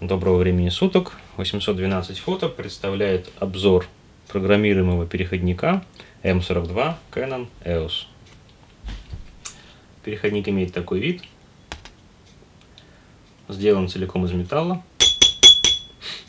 Доброго времени суток. 812 фото представляет обзор программируемого переходника M42 Canon EOS. Переходник имеет такой вид. Сделан целиком из металла.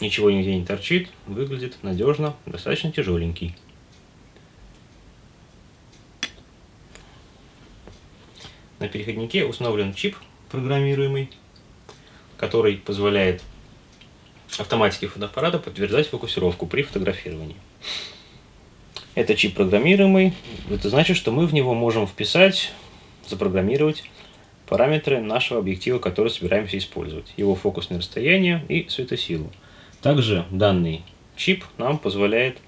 Ничего нигде не торчит. Выглядит надежно, достаточно тяжеленький. На переходнике установлен чип программируемый, который позволяет автоматики фотоаппарата подтверждать фокусировку при фотографировании. Это чип программируемый. Это значит, что мы в него можем вписать, запрограммировать параметры нашего объектива, который собираемся использовать. Его фокусное расстояние и светосилу. Также данный чип нам позволяет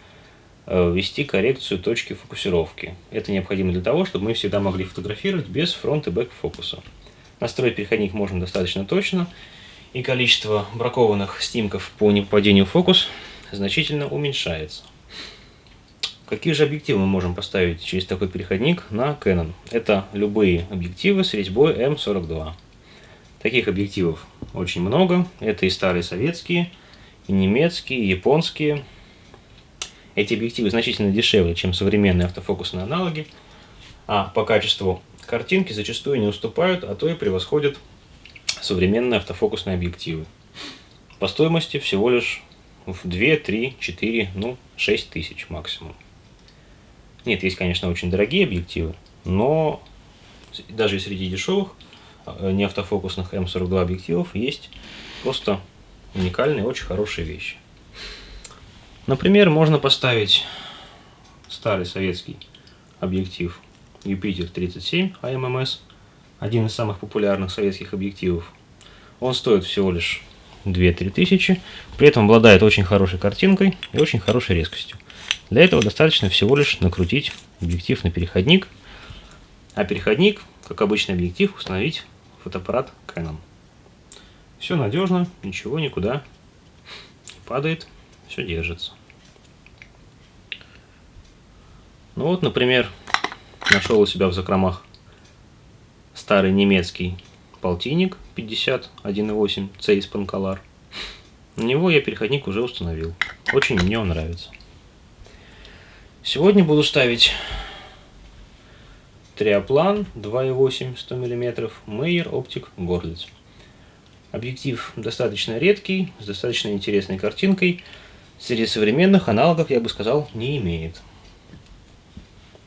э, ввести коррекцию точки фокусировки. Это необходимо для того, чтобы мы всегда могли фотографировать без фронт и бэк фокуса. Настроить переходник можно достаточно точно, и количество бракованных снимков по непадению фокус значительно уменьшается. Какие же объективы мы можем поставить через такой переходник на Canon? Это любые объективы с резьбой М42. Таких объективов очень много. Это и старые советские, и немецкие, и японские. Эти объективы значительно дешевле, чем современные автофокусные аналоги, а по качеству картинки зачастую не уступают, а то и превосходят современные автофокусные объективы. По стоимости всего лишь в 2, 3, 4, ну 6 тысяч максимум. Нет, есть, конечно, очень дорогие объективы, но даже и среди дешевых э, не автофокусных М42 объективов есть просто уникальные, очень хорошие вещи. Например, можно поставить старый советский объектив Юпитер 37 АММС один из самых популярных советских объективов. Он стоит всего лишь 2-3 тысячи, при этом обладает очень хорошей картинкой и очень хорошей резкостью. Для этого достаточно всего лишь накрутить объектив на переходник, а переходник, как обычный объектив, установить фотоаппарат Canon. Все надежно, ничего никуда не падает, все держится. Ну вот, например, нашел у себя в закромах старый немецкий полтинник 51.8 C из. На него я переходник уже установил. Очень мне он нравится. Сегодня буду ставить Триоплан 2.8 100 мм Мейер Оптик Горлиц. Объектив достаточно редкий, с достаточно интересной картинкой. Среди современных аналогов, я бы сказал, не имеет.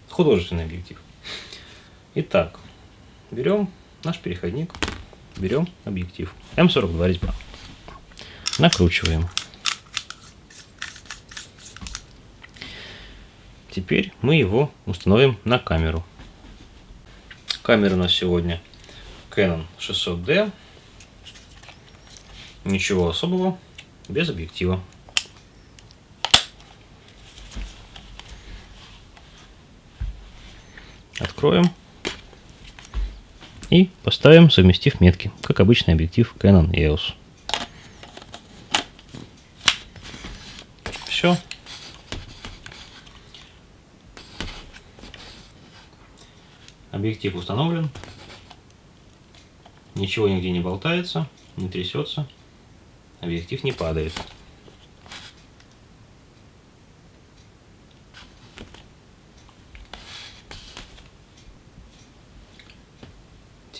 Художественный объектив. Итак, берем наш переходник, берем объектив М42 резьба, накручиваем. Теперь мы его установим на камеру. Камера у нас сегодня Canon 600D. Ничего особого, без объектива. Откроем. И поставим, совместив метки, как обычный объектив Canon EOS. Все. Объектив установлен. Ничего нигде не болтается, не трясется. Объектив не падает.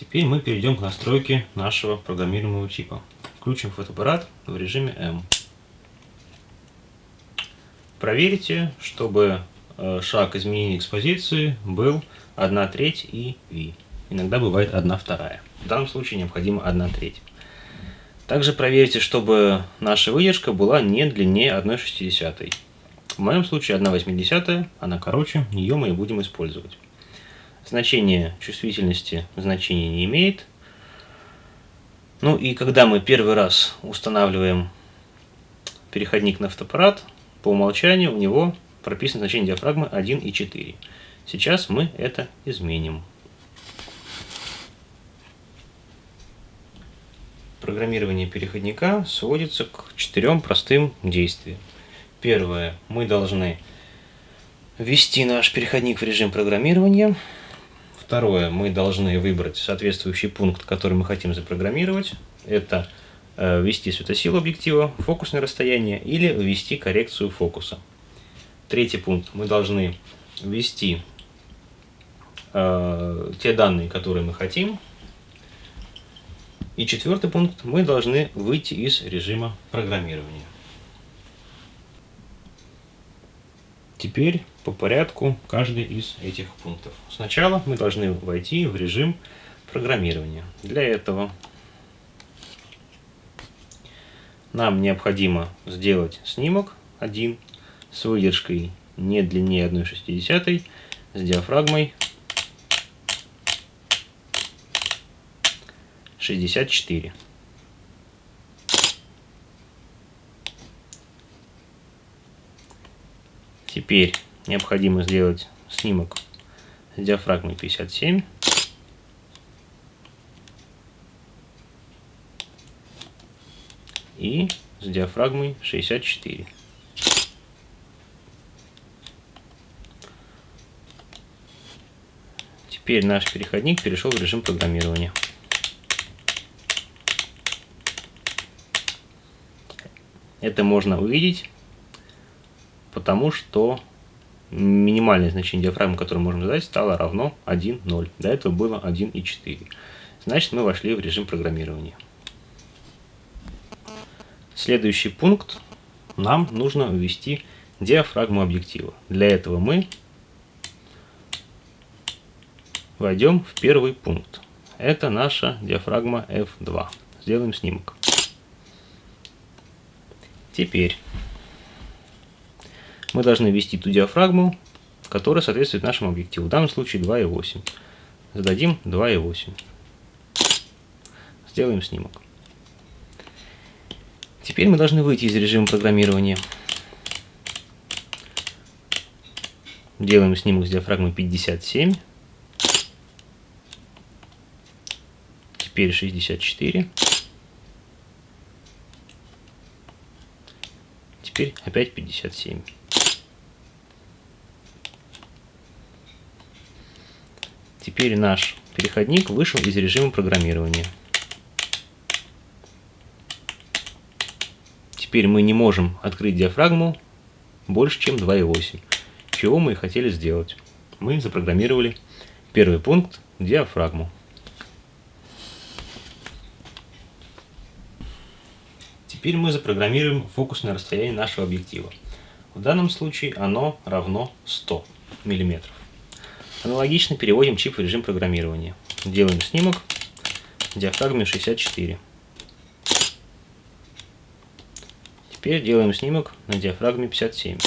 Теперь мы перейдем к настройке нашего программируемого чипа. Включим фотоаппарат в режиме M. Проверьте, чтобы э, шаг изменения экспозиции был 1 треть и V. Иногда бывает 1 вторая. В данном случае необходимо 1 треть. Также проверьте, чтобы наша выдержка была не длиннее 1,60. В моем случае 1,80, она короче, ее мы и будем использовать. Значение чувствительности значения не имеет. Ну и когда мы первый раз устанавливаем переходник на фотоаппарат, по умолчанию у него прописано значение диафрагмы 1,4. Сейчас мы это изменим. Программирование переходника сводится к четырем простым действиям. Первое. Мы должны ввести наш переходник в режим программирования. Второе, мы должны выбрать соответствующий пункт, который мы хотим запрограммировать. Это э, ввести светосилу объектива, фокусное расстояние или ввести коррекцию фокуса. Третий пункт. Мы должны ввести э, те данные, которые мы хотим. И четвертый пункт. Мы должны выйти из режима программирования. Теперь по порядку каждый из этих пунктов. Сначала мы должны войти в режим программирования. Для этого нам необходимо сделать снимок один с выдержкой не длиннее 1,6 с диафрагмой 64. Теперь необходимо сделать снимок с диафрагмой 57. И с диафрагмой 64. Теперь наш переходник перешел в режим программирования. Это можно увидеть потому что минимальное значение диафрагмы, которое можно задать, стало равно 1,0. До этого было 1,4. Значит, мы вошли в режим программирования. Следующий пункт. Нам нужно ввести диафрагму объектива. Для этого мы войдем в первый пункт. Это наша диафрагма F2. Сделаем снимок. Теперь мы должны ввести ту диафрагму, которая соответствует нашему объективу. В данном случае 2,8. Зададим 2,8. Сделаем снимок. Теперь мы должны выйти из режима программирования. Делаем снимок с диафрагмой 57. Теперь 64. Теперь опять 57. Теперь наш переходник вышел из режима программирования. Теперь мы не можем открыть диафрагму больше, чем 2,8. Чего мы и хотели сделать. Мы запрограммировали первый пункт диафрагму. Теперь мы запрограммируем фокусное расстояние нашего объектива. В данном случае оно равно 100 миллиметров. Аналогично переводим чип в режим программирования. Делаем снимок диафрагме 64. Теперь делаем снимок на диафрагме 57.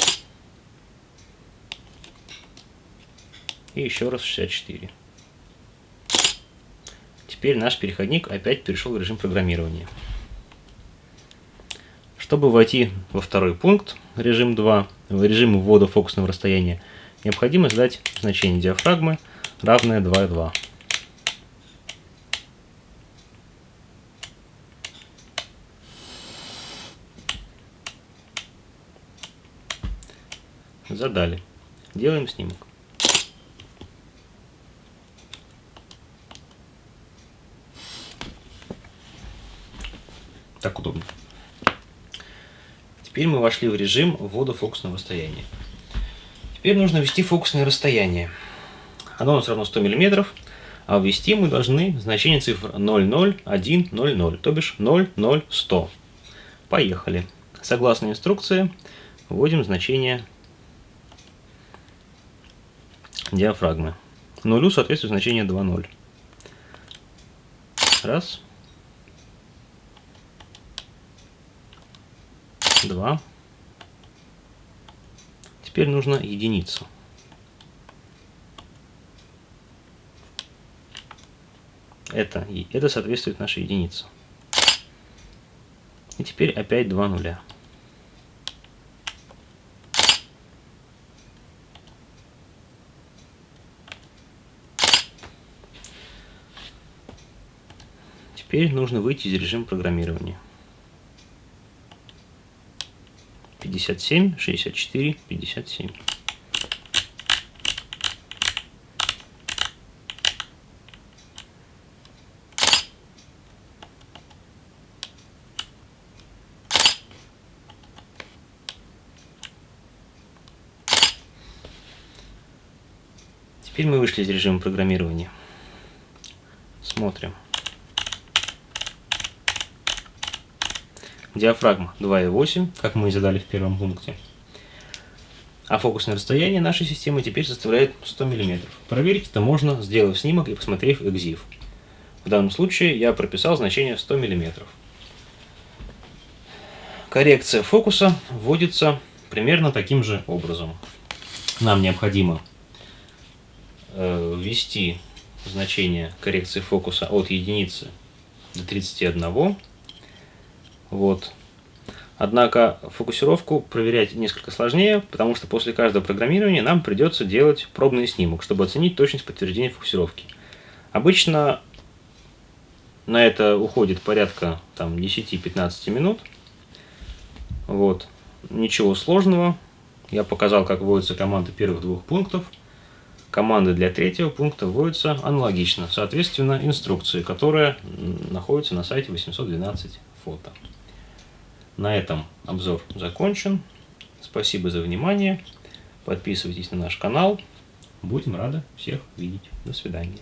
И еще раз 64. Теперь наш переходник опять перешел в режим программирования. Чтобы войти во второй пункт, режим 2, в режим ввода фокусного расстояния, необходимо задать значение диафрагмы равное 2,2. Задали. Делаем снимок. Так удобно. Теперь мы вошли в режим ввода фокусного расстояния. Теперь нужно ввести фокусное расстояние. Оно у нас равно 100 мм, а ввести мы должны значение цифр 00100, то бишь 00100. Поехали. Согласно инструкции, вводим значение диафрагмы. Нулю соответствует значение 2,0. Раз. Два. Теперь нужно единицу. Это, это соответствует нашей единице. И теперь опять два нуля. Теперь нужно выйти из режима программирования. 57, 64, 57. Теперь мы вышли из режима программирования. Смотрим. Диафрагма 2,8, как мы и задали в первом пункте. А фокусное расстояние нашей системы теперь составляет 100 мм. Проверить это можно, сделав снимок и посмотрев EXIF. В данном случае я прописал значение 100 мм. Коррекция фокуса вводится примерно таким же образом. Нам необходимо э, ввести значение коррекции фокуса от единицы до 31. Вот. Однако фокусировку проверять несколько сложнее, потому что после каждого программирования нам придется делать пробный снимок, чтобы оценить точность подтверждения фокусировки. Обычно на это уходит порядка 10-15 минут. Вот. Ничего сложного. Я показал, как вводятся команды первых двух пунктов. Команды для третьего пункта вводятся аналогично, соответственно, инструкции, которая находится на сайте 812 фото. На этом обзор закончен. Спасибо за внимание. Подписывайтесь на наш канал. Будем рады всех видеть. До свидания.